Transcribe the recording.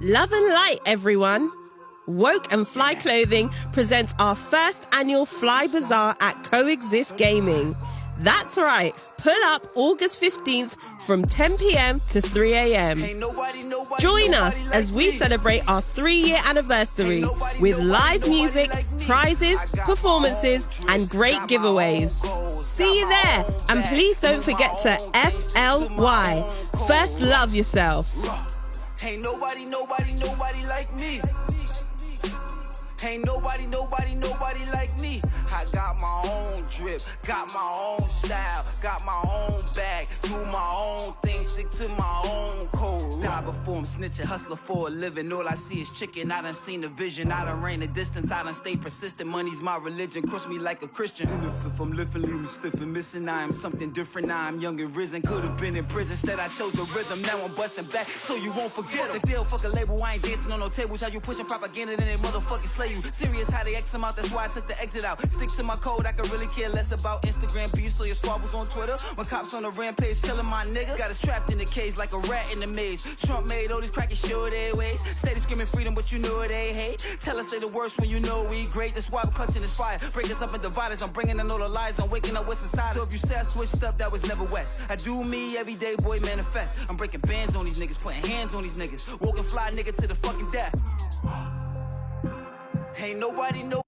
Love and light, everyone. Woke and Fly Clothing presents our first annual Fly Bazaar at Coexist Gaming. That's right, pull up August 15th from 10 p.m. to 3 a.m. Join us as we celebrate our three year anniversary with live music, prizes, performances, and great giveaways. See you there, and please don't forget to FLY. First, love yourself. Ain't nobody, nobody, nobody like me. Ain't nobody, nobody, nobody like me. I got my own drip, got my own style, got my own bag, do my own thing, stick to my own code. Die before I'm snitching, hustler for a living. All I see is chicken. I done seen the vision, I done ran the distance, I done stay persistent. Money's my religion, crush me like a Christian. And if, I'm lifting, leave me stiff and missing. I am something different. Now I'm young and risen. Could have been in prison, instead I chose the rhythm. Now I'm busting back, so you won't forget fuck the deal, fuck a label. I ain't dancing on no tables. How you pushing propaganda, then they motherfucking slay you. Serious how they X them out, that's why I took the exit out. Stick to my code, I could really care less about Instagram beef, so your squabbles on Twitter. When cops on the rampage killing my niggas, got us trapped in the cage like a rat in the maze. Trump made all these crackers show their ways. Steady screaming freedom, but you know they hate. Tell us they the worst when you know we great. That's why we're clutching this fire. Break us up and divide us. I'm bringing in all the lies. I'm waking up what's inside. So if you say I switched up, that was never West. I do me every day, boy, manifest. I'm breaking bands on these niggas, putting hands on these niggas. Walking fly nigga to the fucking death. Ain't nobody know.